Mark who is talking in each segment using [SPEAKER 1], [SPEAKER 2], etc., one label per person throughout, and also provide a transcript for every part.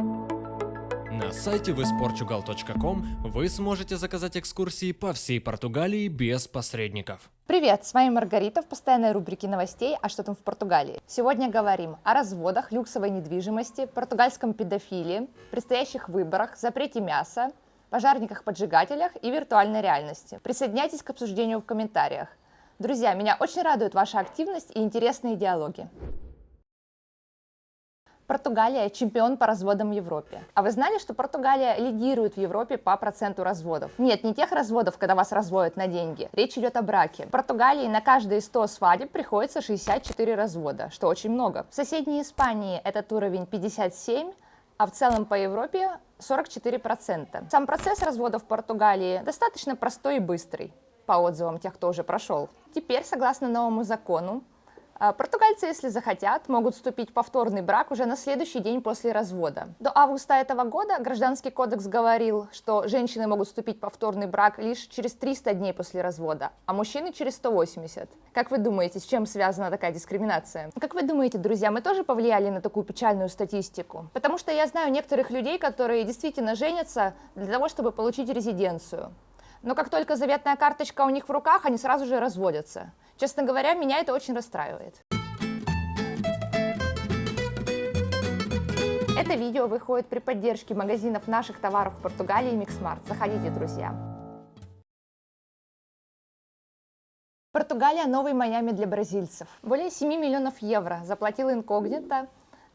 [SPEAKER 1] На сайте visportugal.com вы сможете заказать экскурсии по всей Португалии без посредников.
[SPEAKER 2] Привет, с вами Маргарита в постоянной рубрике новостей «А что там в Португалии?». Сегодня говорим о разводах, люксовой недвижимости, португальском педофилии, предстоящих выборах, запрете мяса, пожарниках-поджигателях и виртуальной реальности. Присоединяйтесь к обсуждению в комментариях. Друзья, меня очень радует ваша активность и интересные диалоги. Португалия – чемпион по разводам в Европе. А вы знали, что Португалия лидирует в Европе по проценту разводов? Нет, не тех разводов, когда вас разводят на деньги. Речь идет о браке. В Португалии на каждые 100 свадеб приходится 64 развода, что очень много. В соседней Испании этот уровень 57, а в целом по Европе 44%. Сам процесс развода в Португалии достаточно простой и быстрый, по отзывам тех, кто уже прошел. Теперь, согласно новому закону, португальцы, если захотят, могут вступить в повторный брак уже на следующий день после развода. До августа этого года Гражданский кодекс говорил, что женщины могут вступить в повторный брак лишь через 300 дней после развода, а мужчины через 180. Как вы думаете, с чем связана такая дискриминация? Как вы думаете, друзья, мы тоже повлияли на такую печальную статистику? Потому что я знаю некоторых людей, которые действительно женятся для того, чтобы получить резиденцию. Но как только заветная карточка у них в руках, они сразу же разводятся. Честно говоря, меня это очень расстраивает. Это видео выходит при поддержке магазинов наших товаров в Португалии и Mix Markt. Заходите, друзья. Португалия – новый Майами для бразильцев. Более 7 миллионов евро заплатил инкогнито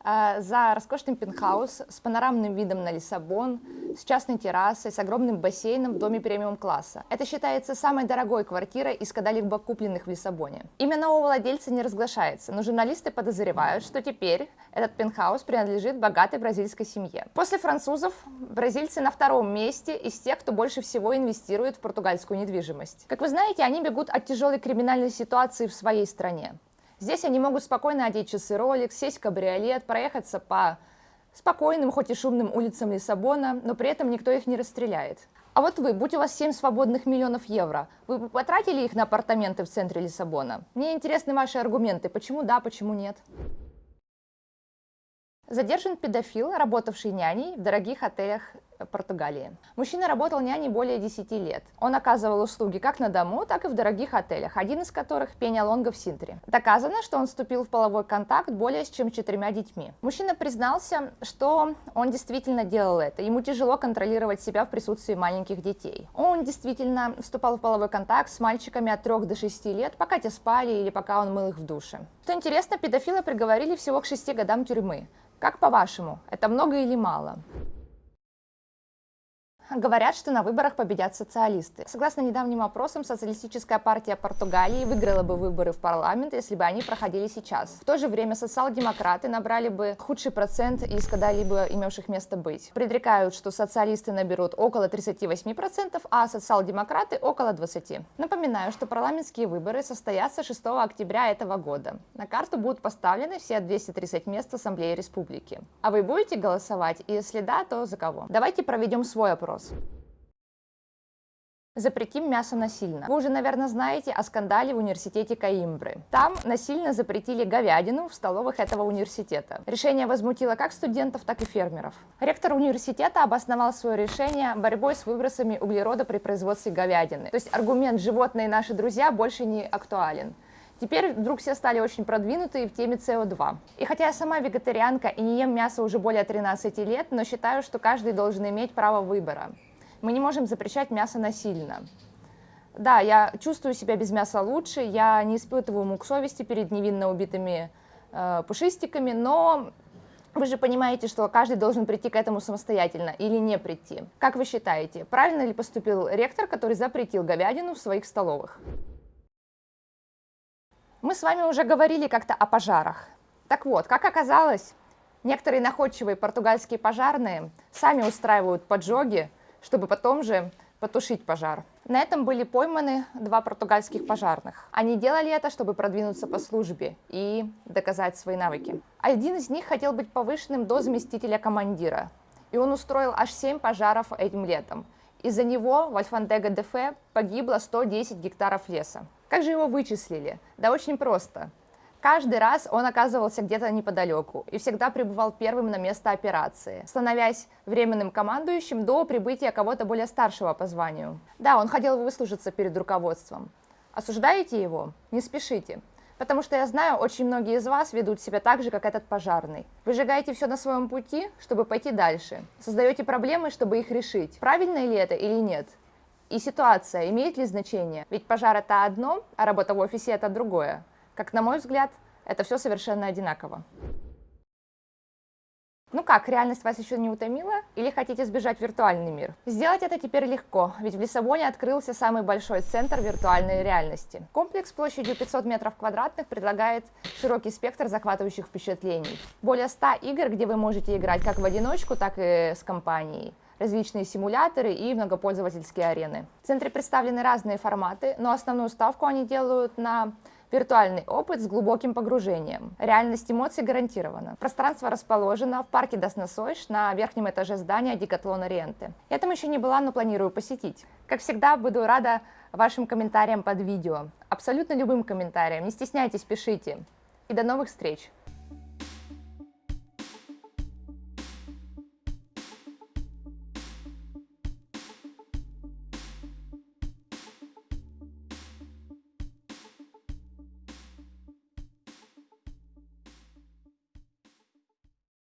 [SPEAKER 2] за роскошный пентхаус с панорамным видом на Лиссабон, с частной террасой, с огромным бассейном в доме премиум-класса. Это считается самой дорогой квартирой из когда-либо купленных в Лиссабоне. Имя нового владельца не разглашается, но журналисты подозревают, что теперь этот пентхаус принадлежит богатой бразильской семье. После французов бразильцы на втором месте из тех, кто больше всего инвестирует в португальскую недвижимость. Как вы знаете, они бегут от тяжелой криминальной ситуации в своей стране. Здесь они могут спокойно одеть часы Rolex, сесть в кабриолет, проехаться по спокойным, хоть и шумным улицам Лиссабона, но при этом никто их не расстреляет. А вот вы, будь у вас 7 свободных миллионов евро, вы бы потратили их на апартаменты в центре Лиссабона? Мне интересны ваши аргументы, почему да, почему нет. Задержан педофил, работавший няней в дорогих отелях Португалии. Мужчина работал няней более 10 лет. Он оказывал услуги как на дому, так и в дорогих отелях, один из которых Пеня Лонга в Синтре. Доказано, что он вступил в половой контакт более чем с четырьмя детьми. Мужчина признался, что он действительно делал это. Ему тяжело контролировать себя в присутствии маленьких детей. Он действительно вступал в половой контакт с мальчиками от 3 до 6 лет, пока те спали или пока он мыл их в душе. Что интересно, педофила приговорили всего к 6 годам тюрьмы. Как по-вашему, это много или мало? Говорят, что на выборах победят социалисты. Согласно недавним опросам, социалистическая партия Португалии выиграла бы выборы в парламент, если бы они проходили сейчас. В то же время социал-демократы набрали бы худший процент из когда-либо имевших место быть. Предрекают, что социалисты наберут около 38%, а социал-демократы около 20%. Напоминаю, что парламентские выборы состоятся 6 октября этого года. На карту будут поставлены все 230 мест Ассамблеи Республики. А вы будете голосовать? И если да, то за кого? Давайте проведем свой опрос вопрос. Запретим мясо насильно. Вы уже, наверное, знаете о скандале в университете Каимбры. Там насильно запретили говядину в столовых этого университета. Решение возмутило как студентов, так и фермеров. Ректор университета обосновал свое решение борьбой с выбросами углерода при производстве говядины. То есть аргумент «животные наши друзья» больше не актуален. Теперь вдруг все стали очень продвинутые в теме СО2. И хотя я сама вегетарианка и не ем мясо уже более 13 лет, но считаю, что каждый должен иметь право выбора. Мы не можем запрещать мясо насильно. Да, я чувствую себя без мяса лучше, я не испытываю мук совести перед невинно убитыми э, пушистиками, но вы же понимаете, что каждый должен прийти к этому самостоятельно или не прийти. Как вы считаете, правильно ли поступил ректор, который запретил говядину в своих столовых? Мы с вами уже говорили как-то о пожарах. Так вот, как оказалось, некоторые находчивые португальские пожарные сами устраивают поджоги, чтобы потом же потушить пожар. На этом были пойманы два португальских пожарных. Они делали это, чтобы продвинуться по службе и доказать свои навыки. Один из них хотел быть повышенным до заместителя командира, и он устроил аж 7 пожаров этим летом. Из-за него в Альфандега-де-Фе погибло 110 гектаров леса. Как же его вычислили? Да очень просто. Каждый раз он оказывался где-то неподалеку и всегда пребывал первым на место операции, становясь временным командующим до прибытия кого-то более старшего по званию. Да, он хотел выслужиться перед руководством. Осуждаете его? Не спешите. Потому что я знаю, очень многие из вас ведут себя так же, как этот пожарный. Выжигаете все на своем пути, чтобы пойти дальше. Создаете проблемы, чтобы их решить. Правильно ли это или нет? И ситуация имеет ли значение? Ведь пожар это одно, а работа в офисе это другое. Как на мой взгляд, это все совершенно одинаково. Ну как, реальность вас еще не утомила? Или хотите сбежать в виртуальный мир? Сделать это теперь легко, ведь в Лиссабоне открылся самый большой центр виртуальной реальности. Комплекс площадью 500 метров квадратных предлагает широкий спектр захватывающих впечатлений. Более 100 игр, где вы можете играть как в одиночку, так и с компанией различные симуляторы и многопользовательские арены. В центре представлены разные форматы, но основную ставку они делают на Виртуальный опыт с глубоким погружением. Реальность эмоций гарантирована. Пространство расположено в парке Дасносойш на верхнем этаже здания Дикатлона Риенты. Я там еще не была, но планирую посетить. Как всегда, буду рада вашим комментариям под видео. Абсолютно любым комментариям. Не стесняйтесь, пишите. И до новых встреч!